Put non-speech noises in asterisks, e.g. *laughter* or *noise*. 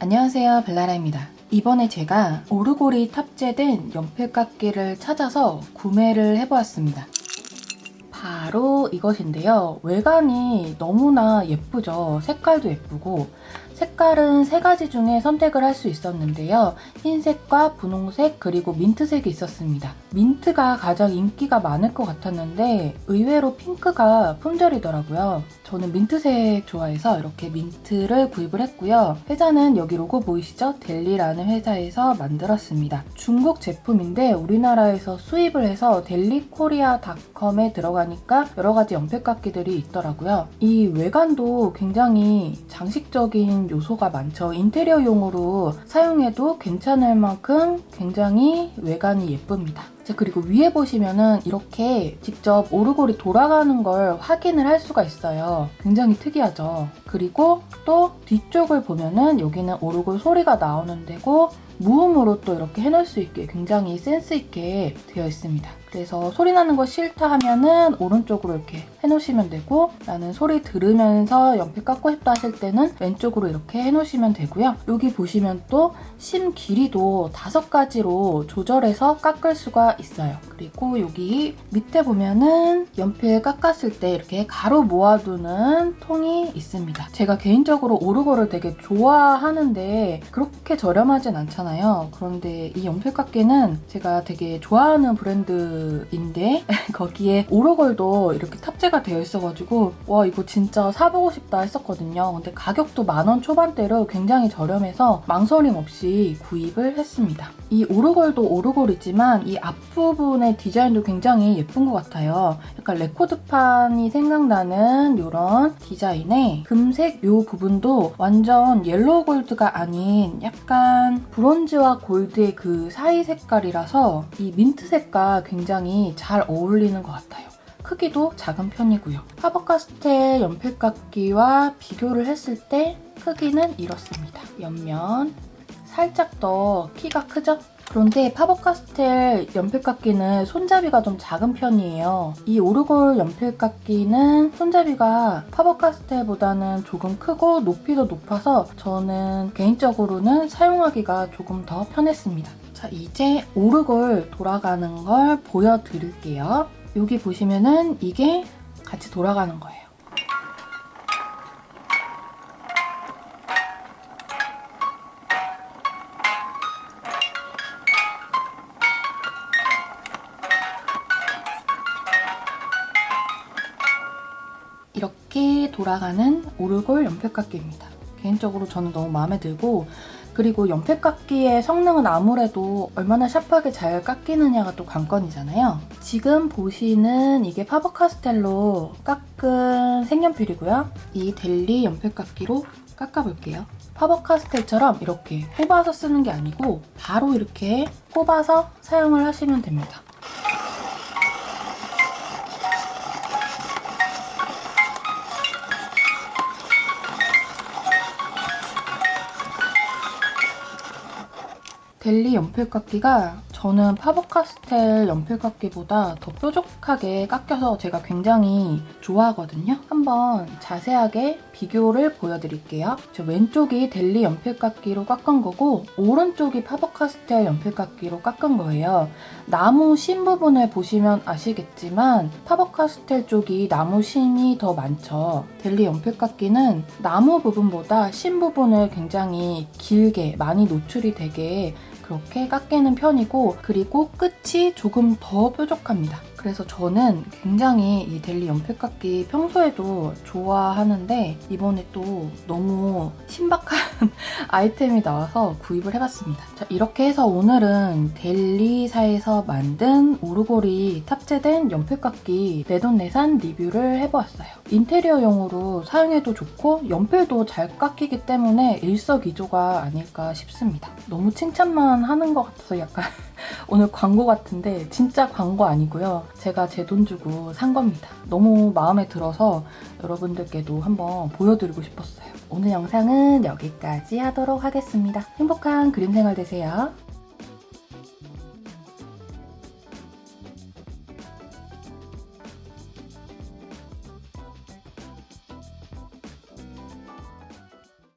안녕하세요 벨라라입니다. 이번에 제가 오르골이 탑재된 연필깎이를 찾아서 구매를 해보았습니다. 바로 이것인데요. 외관이 너무나 예쁘죠. 색깔도 예쁘고 색깔은 세 가지 중에 선택을 할 수 있었는데요. 흰색과 분홍색 그리고 민트색이 있었습니다. 민트가 가장 인기가 많을 것 같았는데 의외로 핑크가 품절이더라고요. 저는 민트색 좋아해서 이렇게 민트를 구입을 했고요. 회사는 여기 로고 보이시죠? 델리라는 회사에서 만들었습니다. 중국 제품인데 우리나라에서 수입을 해서 델리코리아닷컴에 들어가니까 여러 가지 연필깎이들이 있더라고요. 이 외관도 굉장히 장식적인 요소가 많죠. 인테리어용으로 사용해도 괜찮을 만큼 굉장히 외관이 예쁩니다. 자 그리고 위에 보시면은 이렇게 직접 오르골이 돌아가는 걸 확인을 할 수가 있어요. 굉장히 특이하죠. 그리고 또 뒤쪽을 보면은 여기는 오르골 소리가 나오는 데고 무음으로 또 이렇게 해놓을 수 있게 굉장히 센스 있게 되어 있습니다. 그래서 소리 나는 거 싫다 하면은 오른쪽으로 이렇게 해놓으시면 되고 나는 소리 들으면서 연필 깎고 싶다 하실 때는 왼쪽으로 이렇게 해놓으시면 되고요. 여기 보시면 또 심 길이도 다섯 가지로 조절해서 깎을 수가 있어요. 그리고 여기 밑에 보면은 연필 깎았을 때 이렇게 가루 모아두는 통이 있습니다. 제가 개인적으로 오르골을 되게 좋아하는데 그렇게 저렴하진 않잖아요. 그런데 이 연필 깎기는 제가 되게 좋아하는 브랜드인데 *laughs* 거기에 오르골도 이렇게 탑재가 되어 있어가지고 와 이거 진짜 사보고 싶다 했었거든요. 근데 가격도 만원 초반대로 굉장히 저렴해서 망설임 없이 구입을 했습니다. 이 오르골도 오르골이지만 이 앞 부분의 디자인도 굉장히 예쁜 것 같아요. 약간 레코드판이 생각나는 이런 디자인에 금색 이 부분도 완전 yellow gold가 아닌 약간 브론즈와 골드의 그 사이 색깔이라서 이 민트 색과 굉장히 잘 어울리는 것 같아요. 크기도 작은 편이고요. 파버카스텔 연필깎이와 비교를 했을 때 크기는 이렇습니다. 옆면 살짝 더 키가 크죠? 그런데 파버카스텔 연필깎이는 손잡이가 좀 작은 편이에요. 이 오르골 연필깎이는 손잡이가 파버카스텔보다는 조금 크고 높이도 높아서 저는 개인적으로는 사용하기가 조금 더 편했습니다. 자 이제 오르골 돌아가는 걸 보여드릴게요. 여기 보시면은 이게 같이 돌아가는 거예요. 이렇게 돌아가는 오르골 연필깎이입니다. 개인적으로 저는 너무 마음에 들고 그리고 연필깎이의 성능은 아무래도 얼마나 샤프하게 잘 깎이느냐가 또 관건이잖아요. 지금 보시는 이게 파버카스텔로 깎은 색연필이고요. 이 델리 연필깎이로 깎아볼게요. 파버카스텔처럼 이렇게 꼽아서 쓰는 게 아니고 바로 이렇게 꼽아서 사용을 하시면 됩니다. 델리 연필깎이가 저는 파버카스텔 연필깎이보다 더 뾰족하게 깎여서 제가 굉장히 좋아하거든요. 한번 자세하게 비교를 보여드릴게요. 저 왼쪽이 델리 연필깎이로 깎은 거고 오른쪽이 파버카스텔 연필깎이로 깎은 거예요. 나무 심 부분을 보시면 아시겠지만 파버카스텔 쪽이 나무 심이 더 많죠. 델리 연필깎이는 나무 부분보다 심 부분을 굉장히 길게 많이 노출이 되게 그렇게 깎이는 편이고 그리고 끝이 조금 더 뾰족합니다. 그래서 저는 굉장히 이 델리 연필깎이 평소에도 좋아하는데 이번에 또 너무 신박한 *laughs* 아이템이 나와서 구입을 해봤습니다. 자, 이렇게 해서 오늘은 델리사에서 만든 오르골이 탑재된 연필깎이 내돈내산 리뷰를 해보았어요. 인테리어용으로 사용해도 좋고 연필도 잘 깎이기 때문에 일석이조가 아닐까 싶습니다. 너무 칭찬만 하는 것 같아서 약간 *laughs* 오늘 광고 같은데 진짜 광고 아니고요. 제가 제 돈 주고 산 겁니다. 너무 마음에 들어서 여러분들께도 한번 보여드리고 싶었어요. 오늘 영상은 여기까지 하도록 하겠습니다. 행복한 그림 생활 되세요.